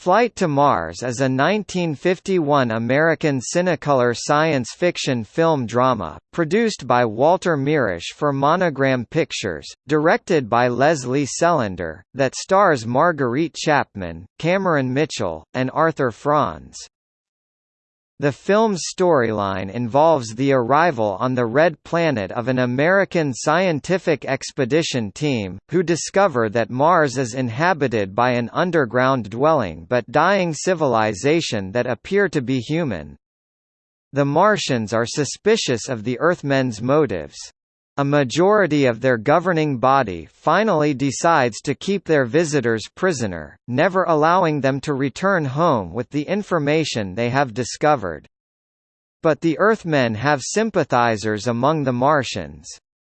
Flight to Mars is a 1951 American Cinecolor science fiction film drama, produced by Walter Mirisch for Monogram Pictures, directed by Lesley Selander, that stars Marguerite Chapman, Cameron Mitchell, and Arthur Franz. The film's storyline involves the arrival on the Red Planet of an American scientific expedition team, who discover that Mars is inhabited by an underground dwelling but dying civilization that appear to be human. The Martians are suspicious of the Earthmen's motives. A majority of their governing body finally decides to keep their visitors prisoner, never allowing them to return home with the information they have discovered. But the Earthmen have sympathizers among the Martians.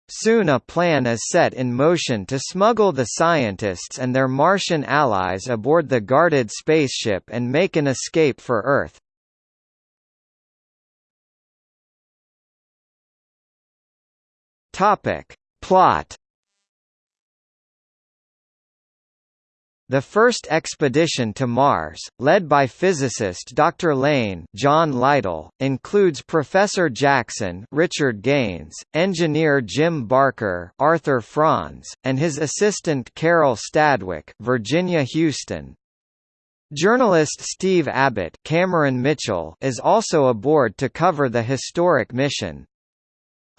Soon a plan is set in motion to smuggle the scientists and their Martian allies aboard the guarded spaceship and make an escape for Earth. Topic. Plot The first expedition to Mars, led by physicist Dr. Lane John Litel, includes Professor Jackson Richard Gaines, engineer Jim Barker Arthur Franz, and his assistant Carol Stadwick Virginia Huston. Journalist Steve Abbott Cameron Mitchell is also aboard to cover the historic mission.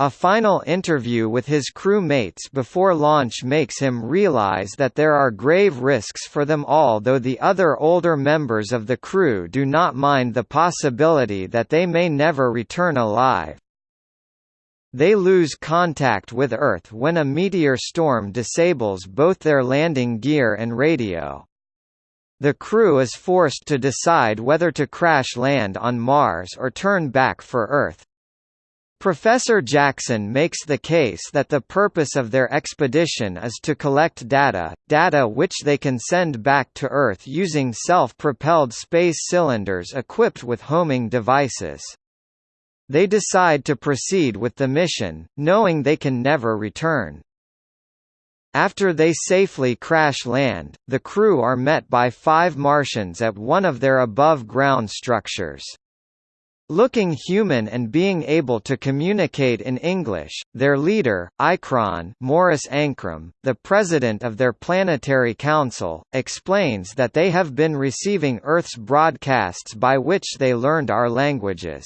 A final interview with his crew mates before launch makes him realize that there are grave risks for them all though the other older members of the crew do not mind the possibility that they may never return alive. They lose contact with Earth when a meteor storm disables both their landing gear and radio. The crew is forced to decide whether to crash land on Mars or turn back for Earth. Professor Jackson makes the case that the purpose of their expedition is to collect data, data which they can send back to Earth using self-propelled space cylinders equipped with homing devices. They decide to proceed with the mission, knowing they can never return. After they safely crash land, the crew are met by five Martians at one of their above-ground structures. Looking human and being able to communicate in English, their leader, Ikron Morris Ankrum, the president of their planetary council, explains that they have been receiving Earth's broadcasts by which they learned our languages.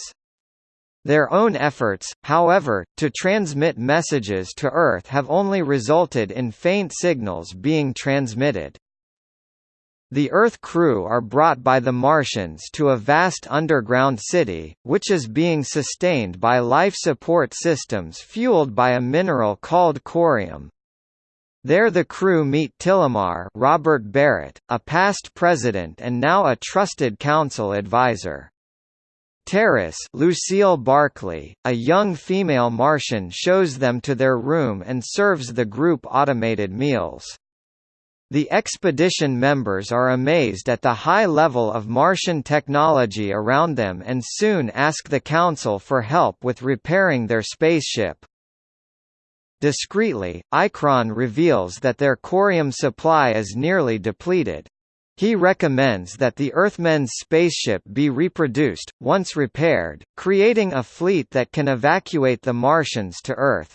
Their own efforts, however, to transmit messages to Earth have only resulted in faint signals being transmitted. The Earth crew are brought by the Martians to a vast underground city, which is being sustained by life support systems fueled by a mineral called corium. There the crew meet Tillamar Robert Barrat, a past president and now a trusted council advisor. Terris Lucille Barkley, a young female Martian shows them to their room and serves the group automated meals. The expedition members are amazed at the high level of Martian technology around them and soon ask the Council for help with repairing their spaceship. Discreetly, Ikron reveals that their corium supply is nearly depleted. He recommends that the Earthmen's spaceship be reproduced, once repaired, creating a fleet that can evacuate the Martians to Earth.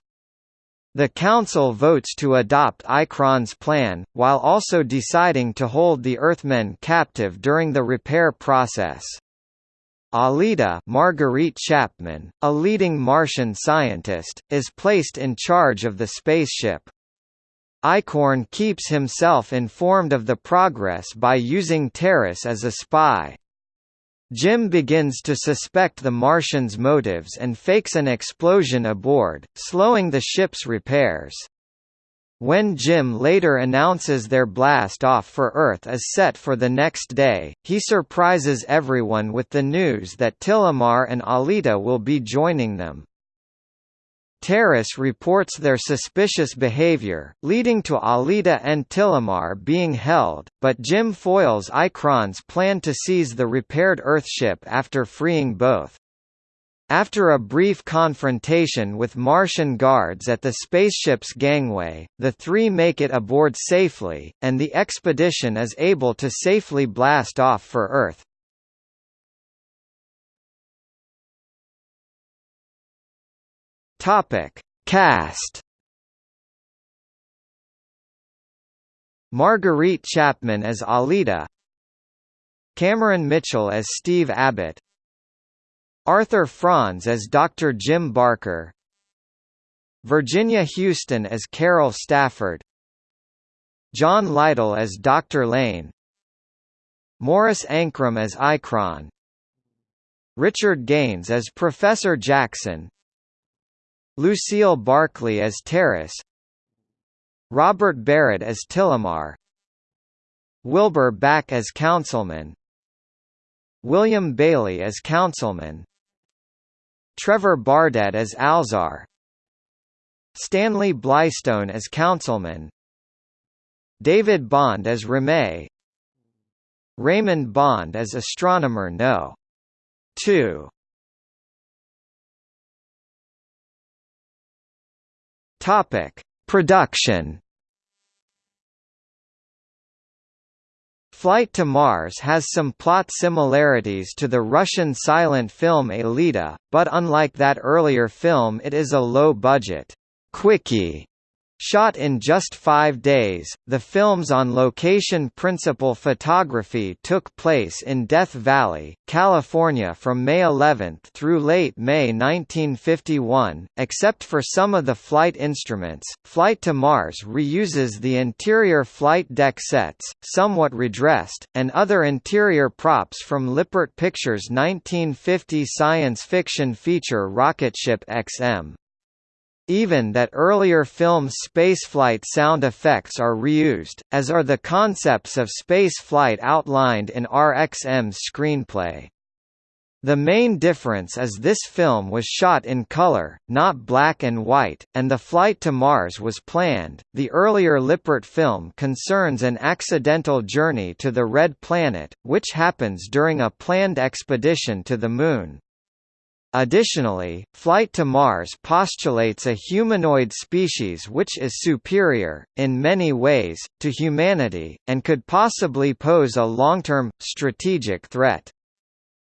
The Council votes to adopt Ikron's plan, while also deciding to hold the Earthmen captive during the repair process. Alita Marguerite Chapman, a leading Martian scientist, is placed in charge of the spaceship. Ikron keeps himself informed of the progress by using Terris as a spy. Jim begins to suspect the Martians' motives and fakes an explosion aboard, slowing the ship's repairs. When Jim later announces their blast off for Earth is set for the next day, he surprises everyone with the news that Tillamar and Alita will be joining them. Terris reports their suspicious behavior, leading to Alita and Tillamar being held, but Jim foils Ikron's plan to seize the repaired Earthship after freeing both. After a brief confrontation with Martian guards at the spaceship's gangway, the three make it aboard safely, and the expedition is able to safely blast off for Earth. Topic: Cast. Marguerite Chapman as Alita. Cameron Mitchell as Steve Abbott. Arthur Franz as Dr. Jim Barker Virginia Huston as Carol Stafford John Litel as Dr. Lane Morris Ankrum as Ikron Richard Gaines as Professor Jackson Lucille Barkley as Terris Robert Barrat as Tillamar Wilbur Back as Councilman William Bailey as Councilman Trevor Bardette as Alzar Stanley Blystone as Councilman David Bond as Ramey Raymond Bond as Astronomer No. 2 Topic: Production Flight to Mars has some plot similarities to the Russian silent film Aelita, but unlike that earlier film it is a low-budget, quickie Shot in just five days, the film's on-location principal photography took place in Death Valley, California from May 11 through late May 1951. Except for some of the flight instruments, Flight to Mars reuses the interior flight deck sets, somewhat redressed, and other interior props from Lippert Pictures' 1950 science fiction feature Rocketship XM. Even that earlier film's spaceflight sound effects are reused, as are the concepts of spaceflight outlined in RXM's screenplay. The main difference is this film was shot in color, not black and white, and the flight to Mars was planned. The earlier Lippert film concerns an accidental journey to the Red Planet, which happens during a planned expedition to the Moon. Additionally, Flight to Mars postulates a humanoid species which is superior, in many ways, to humanity, and could possibly pose a long-term, strategic threat.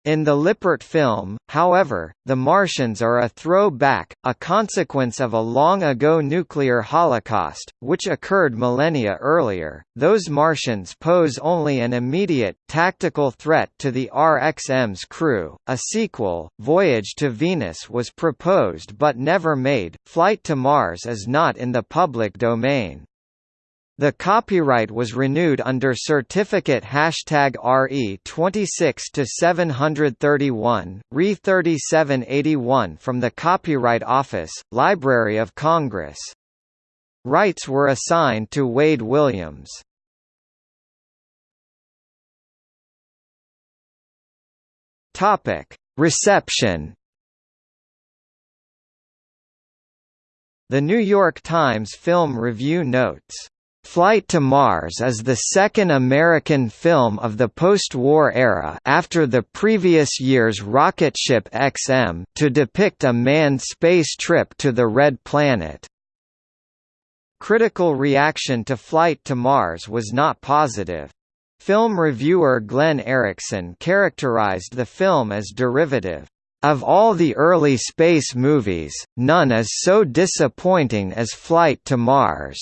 In the Lippert film, however, the Martians are a throwback, a consequence of a long-ago nuclear holocaust, which occurred millennia earlier. Those Martians pose only an immediate, tactical threat to the RXM's crew. A sequel, Voyage to Venus was proposed but never made. Flight to Mars is not in the public domain. The copyright was renewed under certificate hashtag RE 26 to 731, RE 3781 from the Copyright Office, Library of Congress. Rights were assigned to Wade Williams. Topic: Reception. The New York Times Film Review notes Flight to Mars is the second American film of the post-war era after the previous year's Rocketship XM to depict a manned space trip to the Red Planet. Critical reaction to Flight to Mars was not positive. Film reviewer Glenn Erickson characterized the film as derivative. Of all the early space movies, none is so disappointing as Flight to Mars.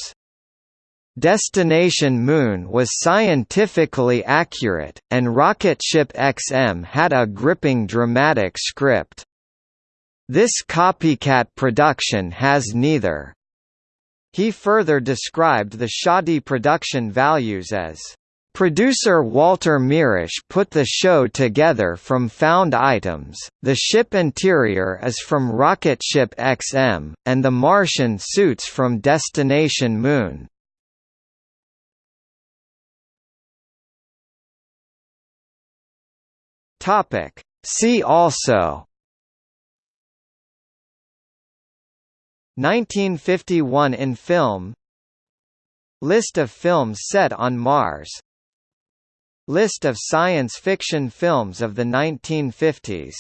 Destination Moon was scientifically accurate, and Rocketship XM had a gripping dramatic script. This copycat production has neither. He further described the shoddy production values as Producer Walter Mirisch put the show together from found items, the ship interior is from Rocketship XM, and the Martian suits from Destination Moon. Topic. See also. 1951 in film. List of films set on Mars. List of science fiction films of the 1950s